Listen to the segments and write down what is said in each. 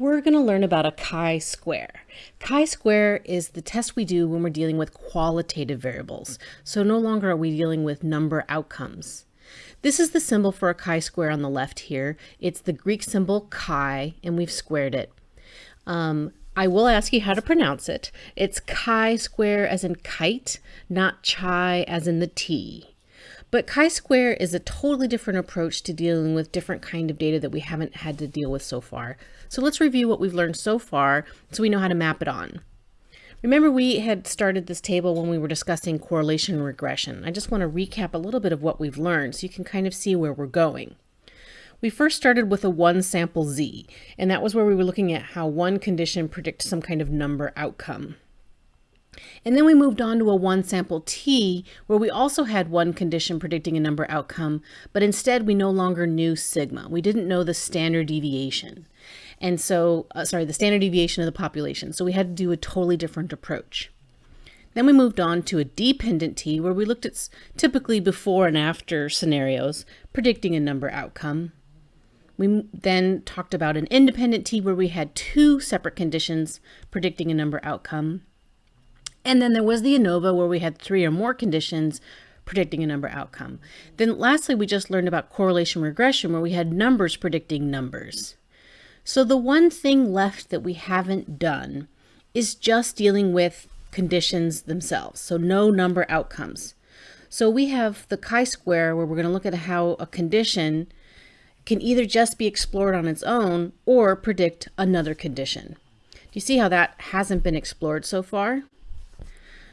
we're going to learn about a chi-square. Chi-square is the test we do when we're dealing with qualitative variables. So no longer are we dealing with number outcomes. This is the symbol for a chi-square on the left here. It's the Greek symbol chi, and we've squared it. Um, I will ask you how to pronounce it. It's chi-square as in kite, not chi as in the T. But chi-square is a totally different approach to dealing with different kind of data that we haven't had to deal with so far. So let's review what we've learned so far so we know how to map it on. Remember we had started this table when we were discussing correlation and regression. I just want to recap a little bit of what we've learned so you can kind of see where we're going. We first started with a one sample Z, and that was where we were looking at how one condition predicts some kind of number outcome. And then we moved on to a one sample T where we also had one condition predicting a number outcome, but instead we no longer knew sigma. We didn't know the standard deviation. And so, uh, sorry, the standard deviation of the population. So we had to do a totally different approach. Then we moved on to a dependent T where we looked at typically before and after scenarios predicting a number outcome. We then talked about an independent T where we had two separate conditions predicting a number outcome. And then there was the ANOVA where we had three or more conditions predicting a number outcome. Then lastly, we just learned about correlation regression where we had numbers predicting numbers. So the one thing left that we haven't done is just dealing with conditions themselves. So no number outcomes. So we have the chi-square where we're going to look at how a condition can either just be explored on its own or predict another condition. Do you see how that hasn't been explored so far?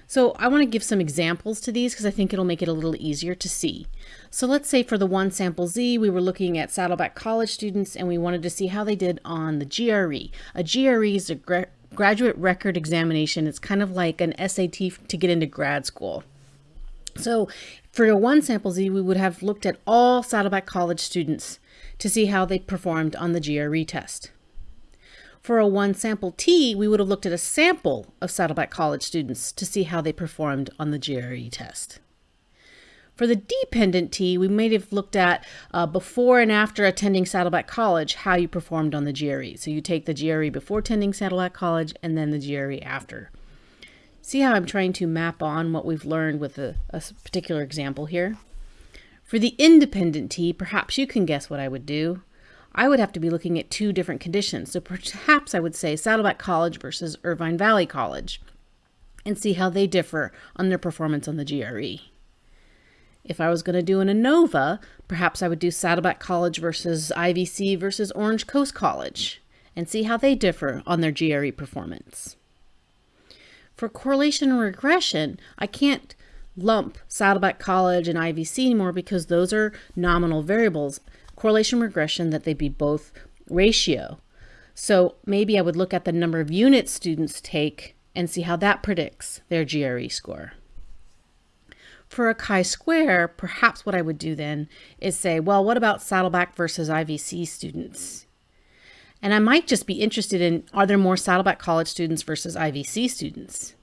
So I want to give some examples to these because I think it'll make it a little easier to see. So let's say for the one sample Z, we were looking at Saddleback College students and we wanted to see how they did on the GRE. A GRE is a gra graduate record examination. It's kind of like an SAT to get into grad school. So for one sample Z, we would have looked at all Saddleback College students to see how they performed on the GRE test. For a one sample T, we would have looked at a sample of Saddleback College students to see how they performed on the GRE test. For the dependent T, we may have looked at uh, before and after attending Saddleback College, how you performed on the GRE. So you take the GRE before attending Saddleback College and then the GRE after. See how I'm trying to map on what we've learned with a, a particular example here? For the independent T, perhaps you can guess what I would do. I would have to be looking at two different conditions. So perhaps I would say Saddleback College versus Irvine Valley College and see how they differ on their performance on the GRE. If I was going to do an ANOVA, perhaps I would do Saddleback College versus IVC versus Orange Coast College and see how they differ on their GRE performance. For correlation and regression, I can't lump Saddleback College and IVC anymore because those are nominal variables correlation regression that they be both ratio. So maybe I would look at the number of units students take and see how that predicts their GRE score. For a chi-square, perhaps what I would do then is say, well, what about Saddleback versus IVC students? And I might just be interested in, are there more Saddleback College students versus IVC students?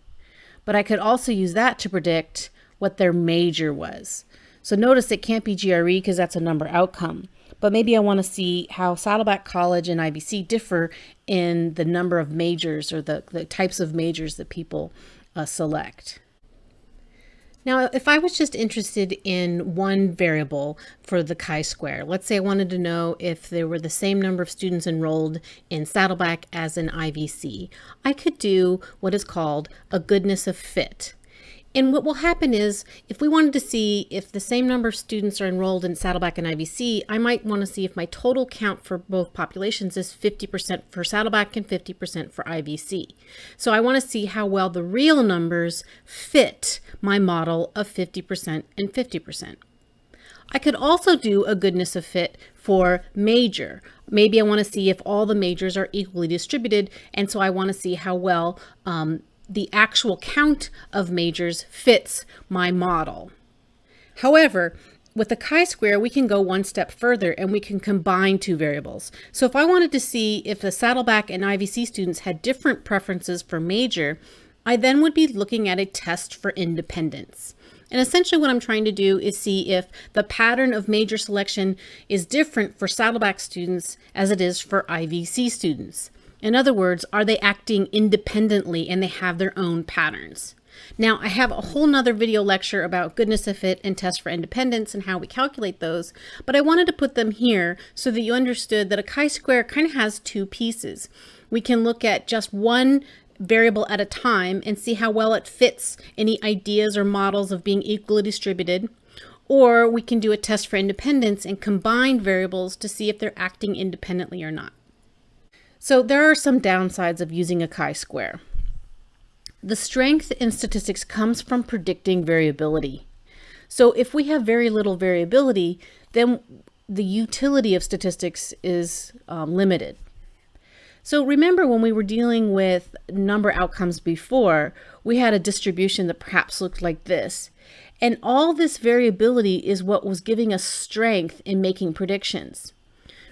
But I could also use that to predict what their major was. So notice it can't be GRE because that's a number outcome but maybe I want to see how Saddleback College and IVC differ in the number of majors or the, the types of majors that people uh, select. Now, if I was just interested in one variable for the chi-square, let's say I wanted to know if there were the same number of students enrolled in Saddleback as in IVC, I could do what is called a goodness of fit. And what will happen is if we wanted to see if the same number of students are enrolled in Saddleback and IVC, I might want to see if my total count for both populations is 50% for Saddleback and 50% for IVC. So I want to see how well the real numbers fit my model of 50% and 50%. I could also do a goodness of fit for major. Maybe I want to see if all the majors are equally distributed, and so I want to see how well um, the actual count of majors fits my model. However, with the chi-square, we can go one step further and we can combine two variables. So if I wanted to see if the Saddleback and IVC students had different preferences for major, I then would be looking at a test for independence. And essentially what I'm trying to do is see if the pattern of major selection is different for Saddleback students as it is for IVC students. In other words, are they acting independently and they have their own patterns? Now, I have a whole nother video lecture about goodness of fit and test for independence and how we calculate those, but I wanted to put them here so that you understood that a chi-square kind of has two pieces. We can look at just one variable at a time and see how well it fits any ideas or models of being equally distributed. Or we can do a test for independence and combine variables to see if they're acting independently or not. So there are some downsides of using a chi-square. The strength in statistics comes from predicting variability. So if we have very little variability, then the utility of statistics is um, limited. So remember when we were dealing with number outcomes before, we had a distribution that perhaps looked like this. And all this variability is what was giving us strength in making predictions.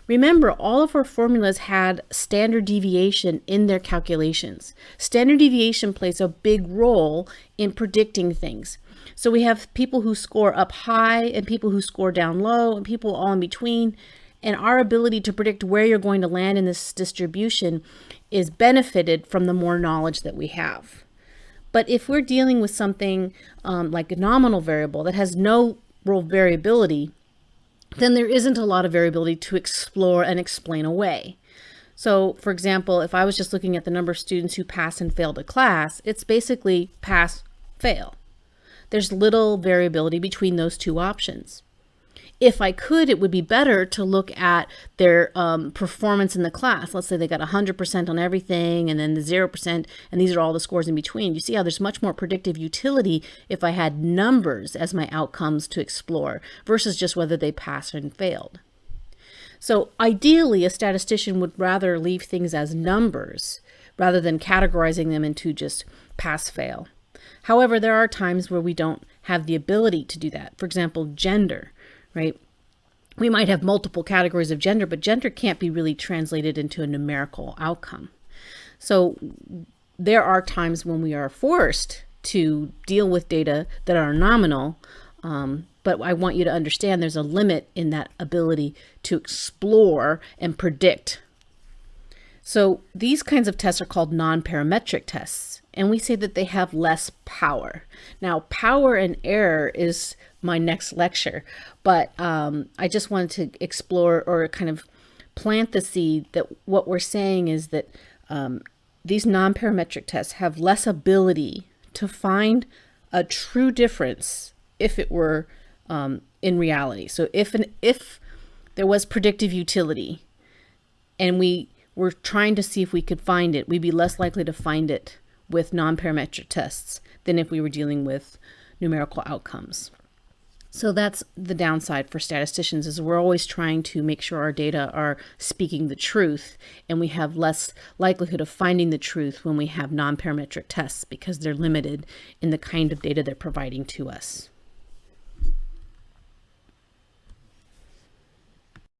Remember, all of our formulas had standard deviation in their calculations. Standard deviation plays a big role in predicting things. So we have people who score up high and people who score down low and people all in between. And our ability to predict where you're going to land in this distribution is benefited from the more knowledge that we have. But if we're dealing with something um, like a nominal variable that has no real variability, then there isn't a lot of variability to explore and explain away. So for example, if I was just looking at the number of students who pass and fail a class, it's basically pass, fail. There's little variability between those two options if I could, it would be better to look at their um, performance in the class. Let's say they got 100% on everything and then the 0%, and these are all the scores in between. You see how there's much more predictive utility if I had numbers as my outcomes to explore versus just whether they passed and failed. So ideally, a statistician would rather leave things as numbers rather than categorizing them into just pass-fail. However, there are times where we don't have the ability to do that. For example, gender right? We might have multiple categories of gender, but gender can't be really translated into a numerical outcome. So there are times when we are forced to deal with data that are nominal, um, but I want you to understand there's a limit in that ability to explore and predict. So these kinds of tests are called non-parametric tests, and we say that they have less power. Now, power and error is my next lecture. But um, I just wanted to explore or kind of plant the seed that what we're saying is that um, these non-parametric tests have less ability to find a true difference if it were um, in reality. So if an if there was predictive utility and we were trying to see if we could find it, we'd be less likely to find it with non-parametric tests than if we were dealing with numerical outcomes. So that's the downside for statisticians is we're always trying to make sure our data are speaking the truth and we have less likelihood of finding the truth when we have non-parametric tests because they're limited in the kind of data they're providing to us.